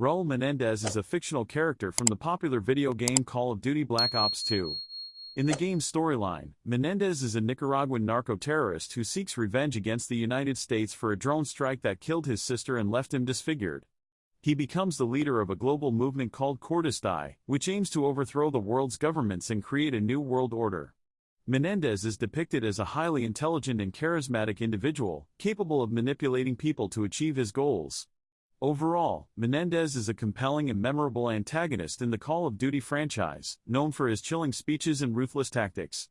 Raul Menendez is a fictional character from the popular video game Call of Duty Black Ops 2. In the game's storyline, Menendez is a Nicaraguan narco-terrorist who seeks revenge against the United States for a drone strike that killed his sister and left him disfigured. He becomes the leader of a global movement called Cordis Die, which aims to overthrow the world's governments and create a new world order. Menendez is depicted as a highly intelligent and charismatic individual, capable of manipulating people to achieve his goals. Overall, Menendez is a compelling and memorable antagonist in the Call of Duty franchise, known for his chilling speeches and ruthless tactics.